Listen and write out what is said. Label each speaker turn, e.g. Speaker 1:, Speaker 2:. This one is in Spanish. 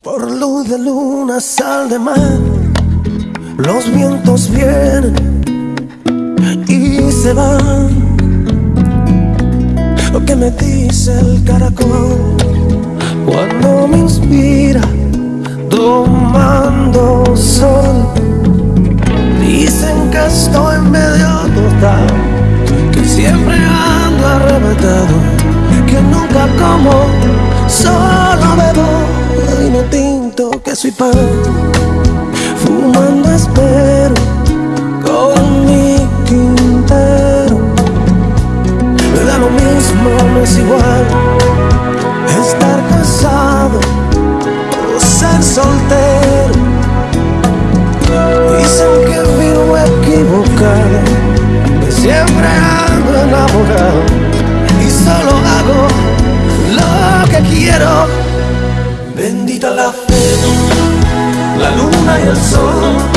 Speaker 1: Por luz de luna, sal de mar, los vientos vienen y se van. Lo que me dice el caracol cuando me inspira tomando sol. Dicen que estoy medio total, que siempre ando arrebatado, que nunca como, soy pan Fumando espero con mi tintero Me da lo mismo, no es igual. Estar casado o ser soltero Bendita la fe, la luna y el sol,